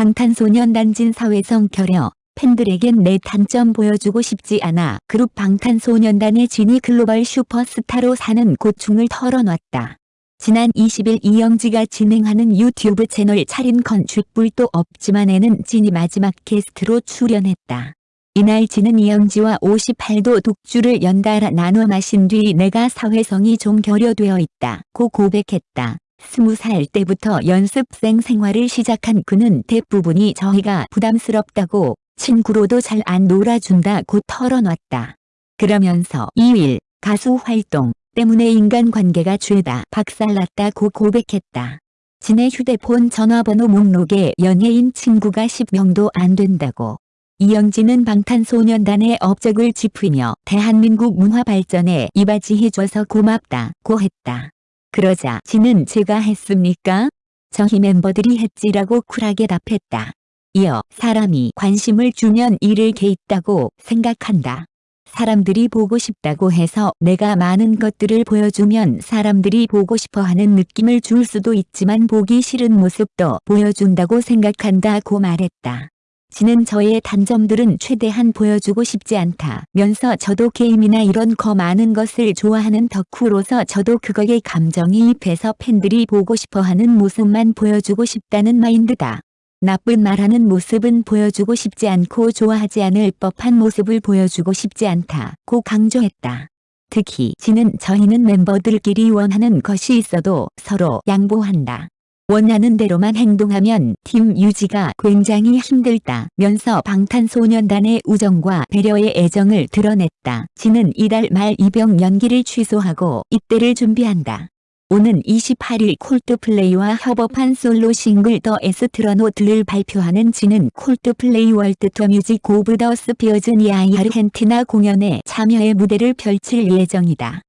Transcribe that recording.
방탄소년단 진 사회성 결여 팬들에겐 내 단점 보여주고 싶지 않아 그룹 방탄소년단의 진이 글로벌 슈퍼스타로 사는 고충을 털어놨다. 지난 20일 이영지가 진행하는 유튜브 채널 차린 건쥐불도 없지만 에는 진이 마지막 게스트로 출연했다. 이날 진은 이영지와 58도 독주를 연달아 나눠 마신 뒤 내가 사회성이 좀 결여되어 있다 고 고백했다. 스무 살 때부터 연습생 생활을 시작한 그는 대부분이 저희가 부담스럽다고 친구로도 잘 안 놀아준다고 털어놨다. 그러면서 2일 가수 활동 때문에 인간관계가 죄다 박살났다고 고백했다. 진의 휴대폰 전화번호 목록에 연예인 친구가 10명도 안 된다고. 이영진은 방탄소년단의 업적을 짚으며 대한민국 문화 발전에 이바지해줘서 고맙다고 했다. 그러자 진은 제가 했습니까? 저희 멤버들이 했지라고 쿨하게 답했다. 이어 사람이 관심을 주면 잃을 게 있다고 생각한다. 사람들이 보고 싶다고 해서 내가 많은 것들을 보여주면 사람들이 보고 싶어하는 느낌을 줄 수도 있지만 보기 싫은 모습도 보여준다고 생각한다고 말했다. 지는 저의 단점들은 최대한 보여주고 싶지 않다면서 저도 게임이나 이런 거 많은 것을 좋아하는 덕후로서 저도 그거에 감정이입해서 팬들이 보고 싶어하는 모습만 보여주고 싶다는 마인드다. 나쁜 말하는 모습은 보여주고 싶지 않고 좋아하지 않을 법한 모습을 보여주고 싶지 않다고 강조했다. 특히 진은 저희는 멤버들끼리 원하는 것이 있어도 서로 양보한다. 원하는 대로만 행동하면 팀 유지가 굉장히 힘들다 면서 방탄소년단의 우정과 배려의 애정을 드러냈다. 지는 이달 말 입영 연기를 취소하고 입대를 준비한다. 오는 28일 콜드플레이와 협업한 솔로 싱글 The Astronaut를 발표하는 진은 콜드플레이 world tour Music of the Spheres 니아이 아르헨티나 공연에 참여해 무대를 펼칠 예정이다.